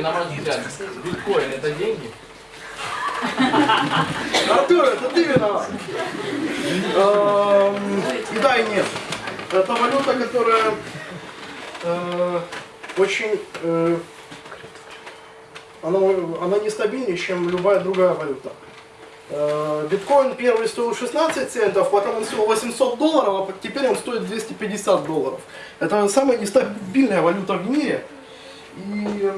на ваш взгляд, биткоин это деньги? Артур, это ты виноват. Эм, да, и нет. Это валюта, которая э, очень... э, Она, она нестабильнее, чем любая другая валюта. Э, Биткоин первый стоил 16 центов, потом он стоил 800 долларов, а теперь он стоит 250 долларов. Это самая нестабильная валюта в мире. И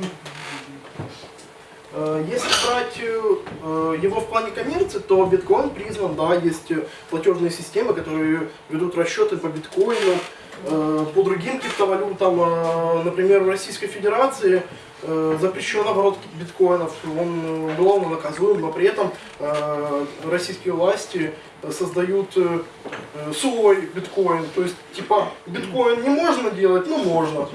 Если брать э, его в плане коммерции, то биткоин признан, да, есть э, платежные системы, которые ведут расчеты по биткоину, э, по другим криптовалютам, э, например, в Российской Федерации э, запрещен оборот биткоинов, он э, уголовно наказуем, но при этом э, российские власти создают э, э, свой биткоин, то есть типа биткоин не можно делать, но можно.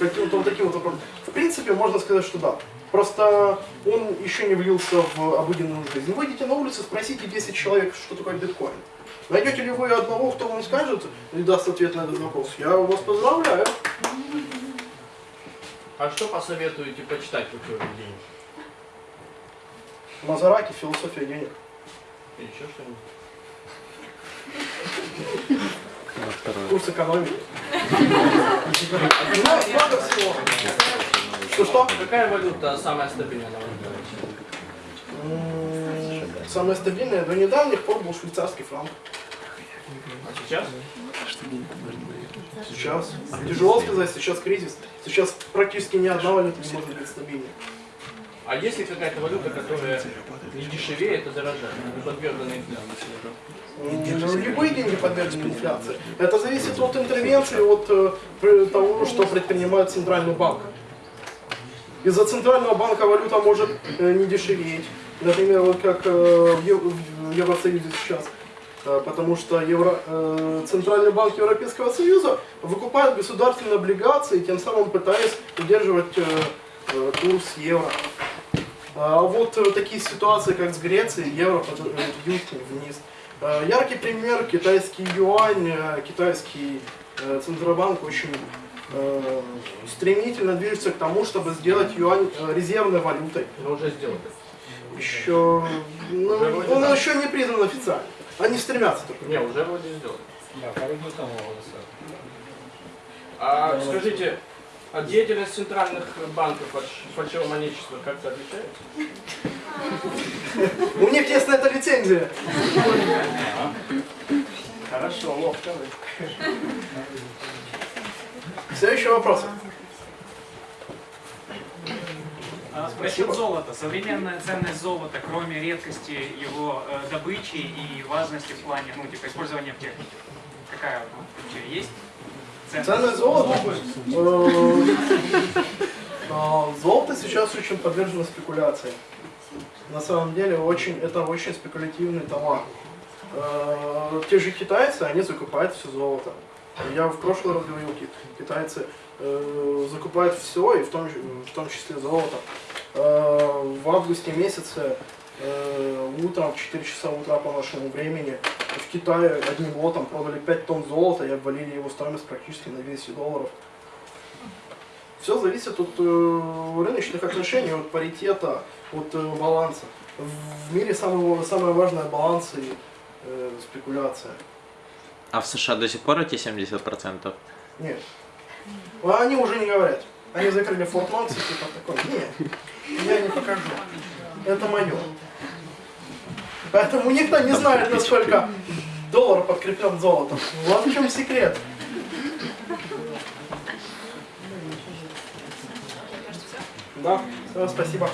Каким-то вот таким вот образом. В принципе, можно сказать, что да. Просто он еще не влился в обыденную жизнь. Выйдите на улицу, спросите 10 человек, что такое биткоин. Найдете ли вы одного, кто вам скажет и даст ответ на этот вопрос? Я вас поздравляю. А что посоветуете почитать в эти деньги? Мазараки, философия денег. Или еще что-нибудь? Курс экономики. Ну, много всего. Что-что? Какая валюта самая стабильная на ваш Самое стабильное до недавних пор был швейцарский франк. А сейчас? Сейчас. Тяжело сказать, сейчас кризис. Сейчас практически ни одна валюта не может быть стабильной. А есть ли какая-то валюта, которая не дешевеет, а дорожает, не подвергнута инфляции? Ну, Любые деньги подвержены инфляции. Это зависит от интервенции, от э, того, что предпринимает Центральный банк. Из-за Центрального банка валюта может э, не дешеветь. Например, вот как э, в Ев- в Евросоюзе сейчас. Потому что Евро- э, Центральный банк Европейского Союза выкупает государственные облигации, тем самым пытаясь удерживать э, курс евро. А вот э, такие ситуации, как с Грецией, евро под- э, бьют вниз. Э, Яркий пример китайский юань, э, китайский центробанк очень стремительно движется к тому, чтобы сделать юань резервной валютой. Но уже сделали. Еще, ну, Уже вроде он да. еще не признан официально. Они стремятся только. Не, уже вроде сделали. Да, дней тому А скажите, а деятельность центральных банков от фальшивомонечества как-то отличается? У них есть на это лицензия. Хорошо, ловко вы. Следующий вопрос. А, Насчет золота. Современная ценность золота, кроме редкости его э, добычи и важности в плане, ну, типа, использования в технике, какая вообще есть? Ценность золота. э, Золото сейчас очень подвержено спекуляции. На самом деле очень, это очень спекулятивный товар. Э, Те же китайцы, они закупают все золото. Я в прошлый раз говорил, ки- китайцы э, закупают все, и в том, в том числе золото. Э, В августе месяце э, утром, в 4 часа утра по нашему времени, в Китае одним лотом продали 5 тонн золота и обвалили его стоимость практически на 200 долларов. Все зависит от э, рыночных отношений, от паритета, от э, баланса. В мире самое, самое важное баланс и э, спекуляция. А в США до сих пор эти 70%? Нет. А Они уже не говорят. Они закрыли Форт Нокс и типа такой. Нет, я не покажу. Это мое. Поэтому никто не знает, насколько доллар подкреплен золотом. Вот в чем секрет. Да, все, спасибо.